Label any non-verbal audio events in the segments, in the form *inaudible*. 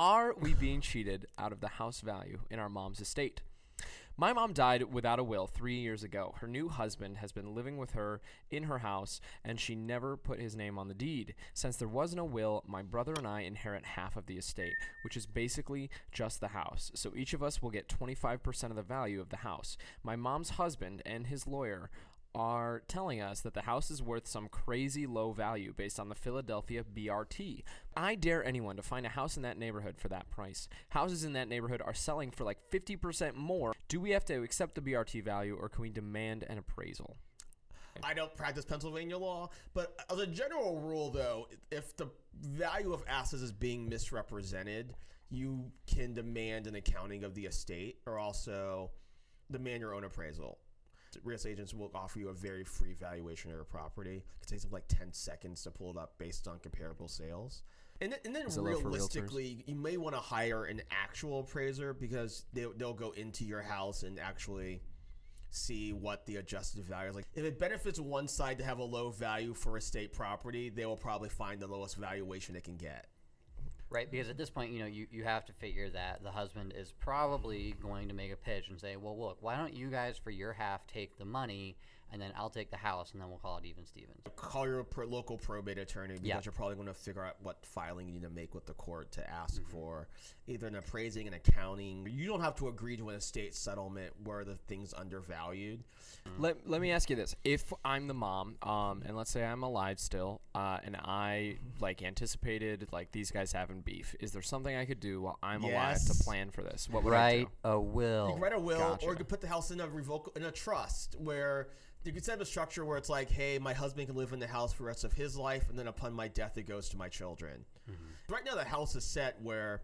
Are we being cheated out of the house value in our mom's estate? My mom died without a will three years ago. Her new husband has been living with her in her house, and she never put his name on the deed. Since there wasn't a will, my brother and I inherit half of the estate, which is basically just the house. So each of us will get 25% of the value of the house. My mom's husband and his lawyer are telling us that the house is worth some crazy low value based on the Philadelphia BRT. I dare anyone to find a house in that neighborhood for that price. Houses in that neighborhood are selling for like 50% more. Do we have to accept the BRT value or can we demand an appraisal? I don't practice Pennsylvania law, but as a general rule, though, if the value of assets is being misrepresented, you can demand an accounting of the estate or also demand your own appraisal real estate agents will offer you a very free valuation of your property. It takes them like 10 seconds to pull it up based on comparable sales. And then, and then realistically, you may want to hire an actual appraiser because they, they'll go into your house and actually see what the adjusted value is. Like if it benefits one side to have a low value for estate property, they will probably find the lowest valuation it can get. Right, because at this point, you know, you, you have to figure that the husband is probably going to make a pitch and say, well, look, why don't you guys for your half take the money and then I'll take the house, and then we'll call it even Stevens. Call your pro- local probate attorney because yeah. you're probably going to figure out what filing you need to make with the court to ask mm-hmm. for either an appraising and accounting. You don't have to agree to an estate settlement where the thing's undervalued. Mm-hmm. Let, let me ask you this: If I'm the mom, um, and let's say I'm alive still, uh, and I like anticipated like these guys having beef, is there something I could do while I'm yes. alive to plan for this? What would write I do? a will? You write a will, gotcha. or you could put the house in a revoke in a trust where you could set up a structure where it's like, hey, my husband can live in the house for the rest of his life, and then upon my death, it goes to my children. Mm-hmm. Right now, the house is set where,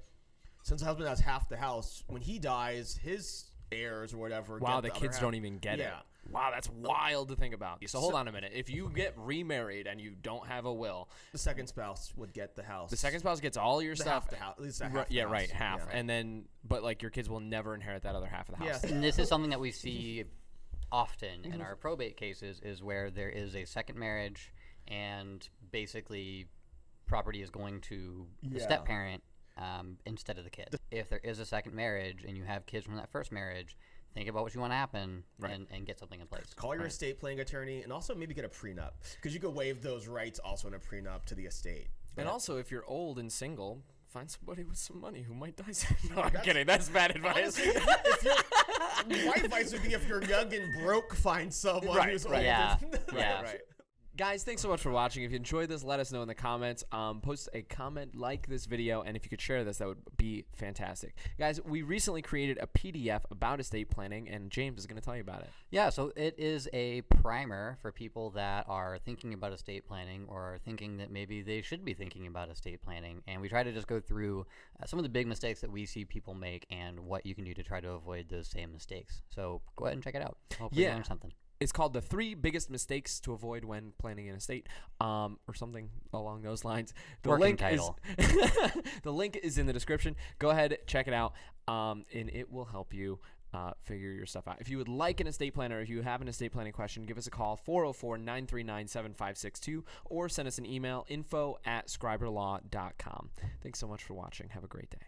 since the husband has half the house, when he dies, his heirs or whatever. Wow, the, the kids don't even get yeah. it. Wow, that's wild to think about. So hold on a minute. If you get remarried and you don't have a will, the second spouse would get the house. The second spouse gets all your the stuff. Half the house, at least half right, yeah, house. right, half, yeah. and then but like your kids will never inherit that other half of the house. Yes. and this is something that we see often in our probate cases is where there is a second marriage and basically property is going to the step parent um, instead of the kid. If there is a second marriage and you have kids from that first marriage, think about what you want to happen right. and, and get something in place. Call your right. estate planning attorney and also maybe get a prenup because you could waive those rights also in a prenup to the estate. And also, if you're old and single, find somebody with some money who might die *laughs* soon. No, I'm kidding. That's bad advice. Honestly, *laughs* my advice would be if you're young and broke, find someone right, who's right. old. Yeah, *laughs* yeah. right guys thanks so much for watching. If you enjoyed this let us know in the comments. Um, post a comment like this video and if you could share this that would be fantastic. Guys we recently created a pdf about estate planning and james is going to tell you about it. Yeah so it is a primer for people that are thinking about estate planning or thinking that maybe they should be thinking about estate planning. And we try to just go through uh, some of the big mistakes that we see people make and what you can do to try to avoid those same mistakes. So go ahead and check it out. Hopefully yeah. learn something it's called the three biggest mistakes to avoid when planning an estate, um, or something along those lines. The Working link title. is *laughs* the link is in the description. Go ahead, check it out, um, and it will help you. Uh, figure your stuff out. If you would like an estate planner, if you have an estate planning question, give us a call 404 939 7562 or send us an email info at scriberlaw.com. Thanks so much for watching. Have a great day.